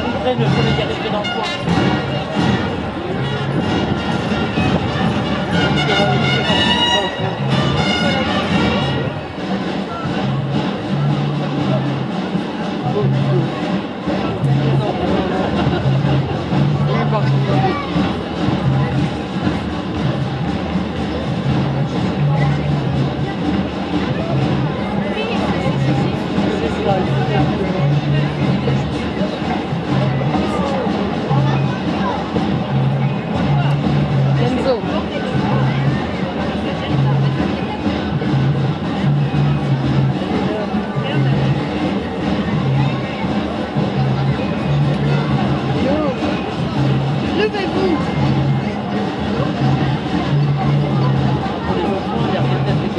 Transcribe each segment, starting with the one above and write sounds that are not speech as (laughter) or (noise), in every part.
arriverait le soleil arriverait dans le coin. Thank you.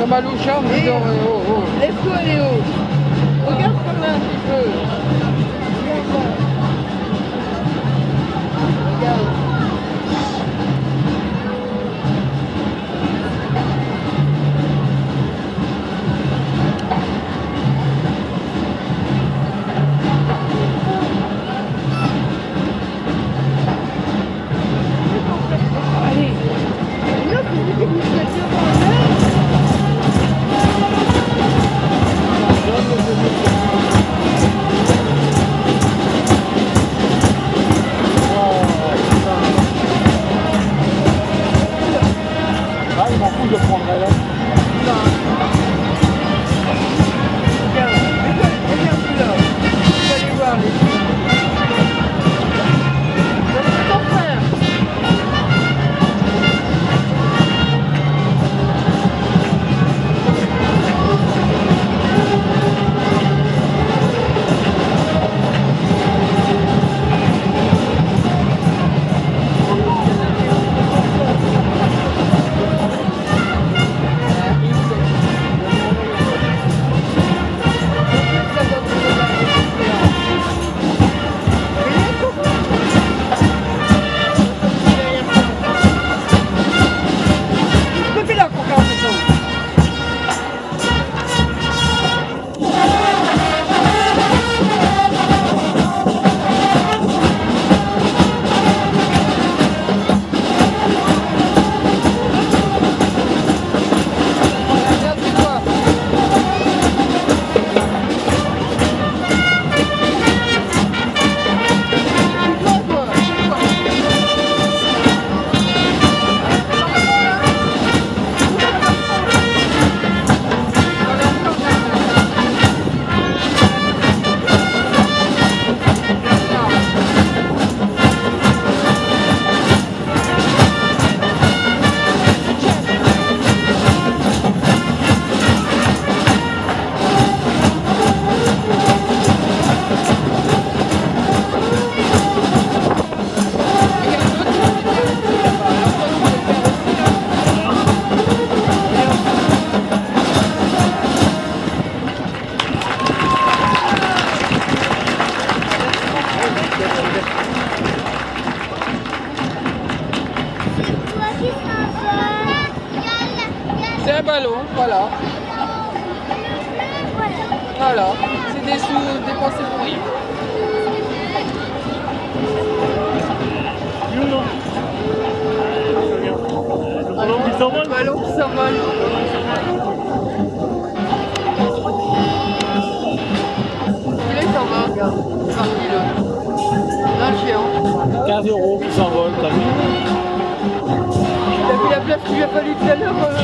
Comme à Louchard, vous dorez. Lève-toi, Léo. Regarde comme un petit peu. il a fallu de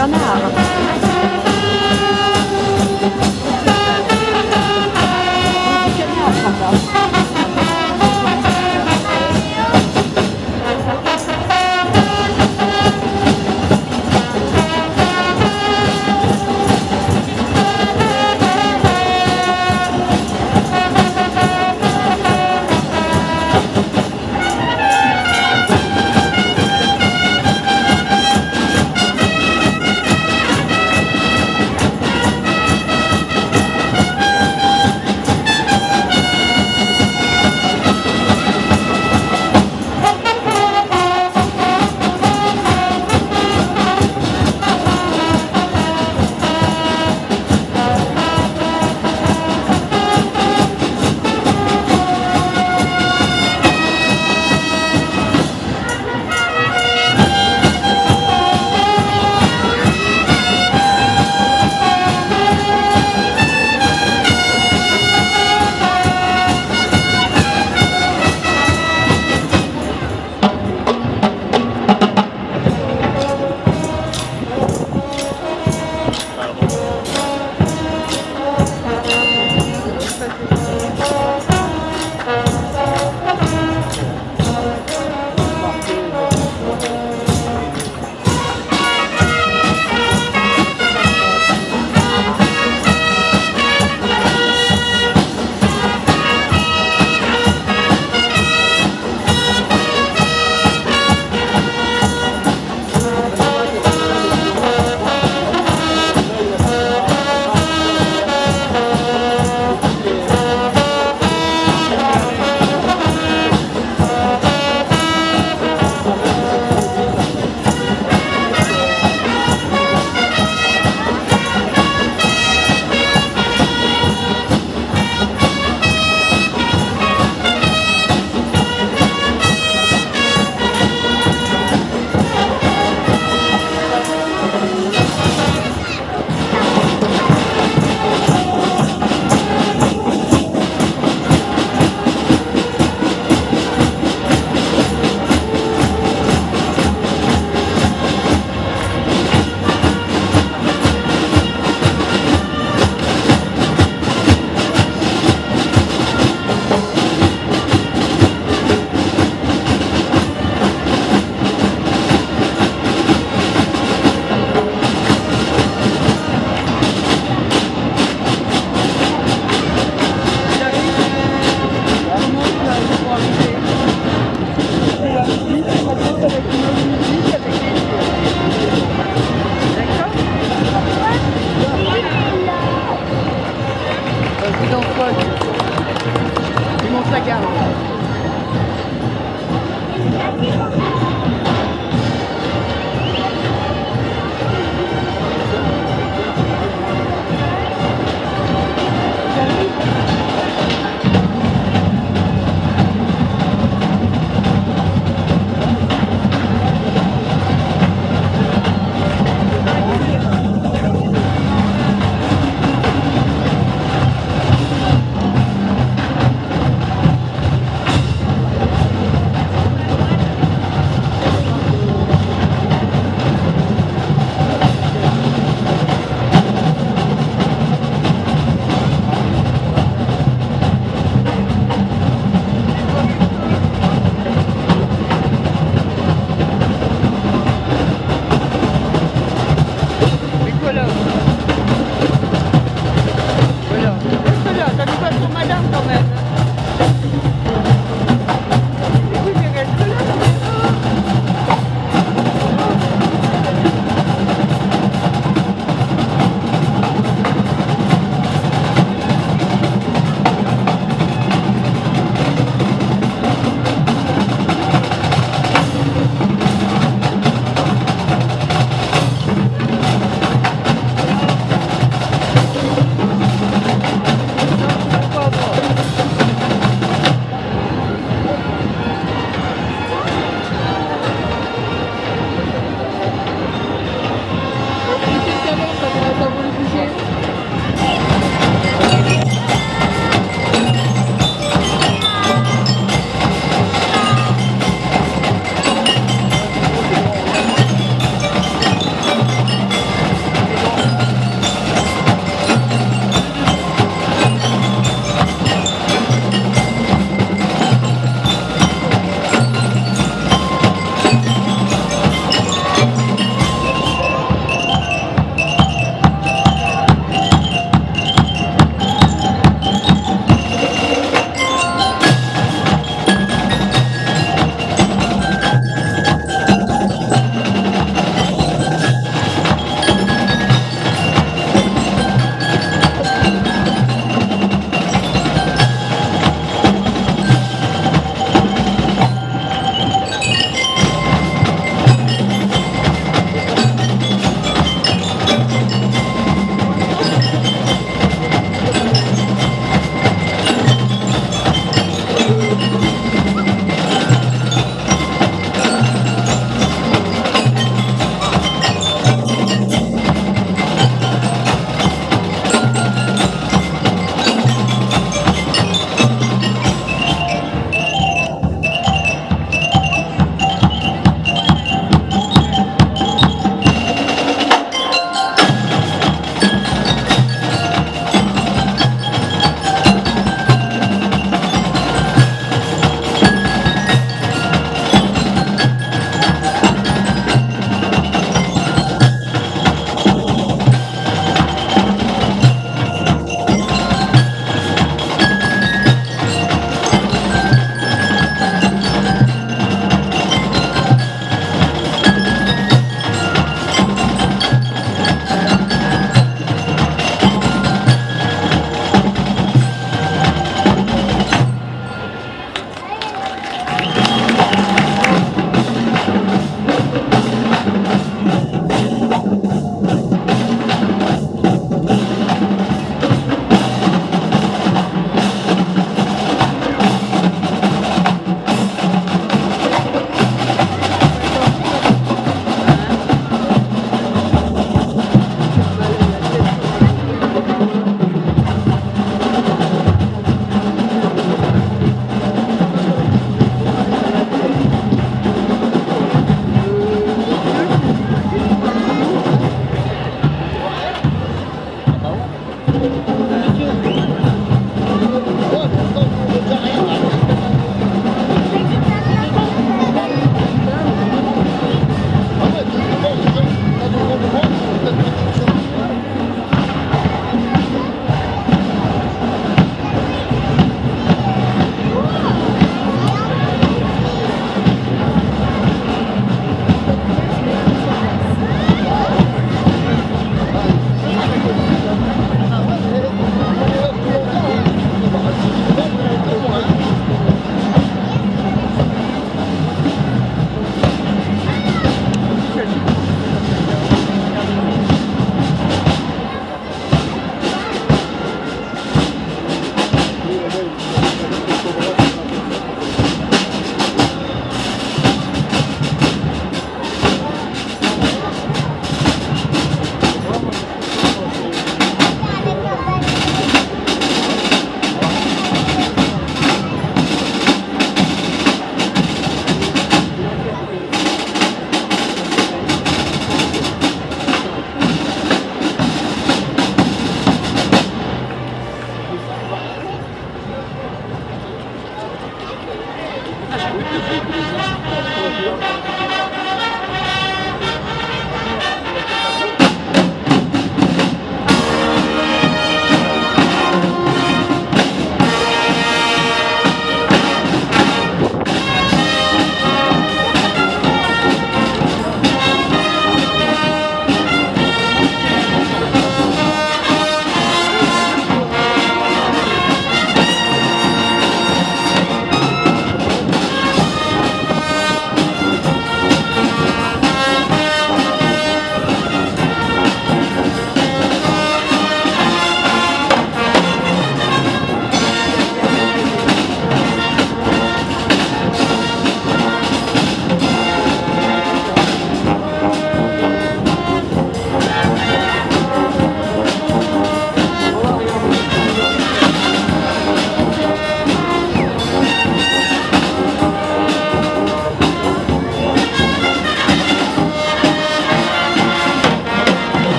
张大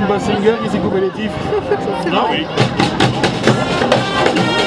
meuf on dirait Kim Basinger qui s'est coupé les tifs. Ah oui. (laughs)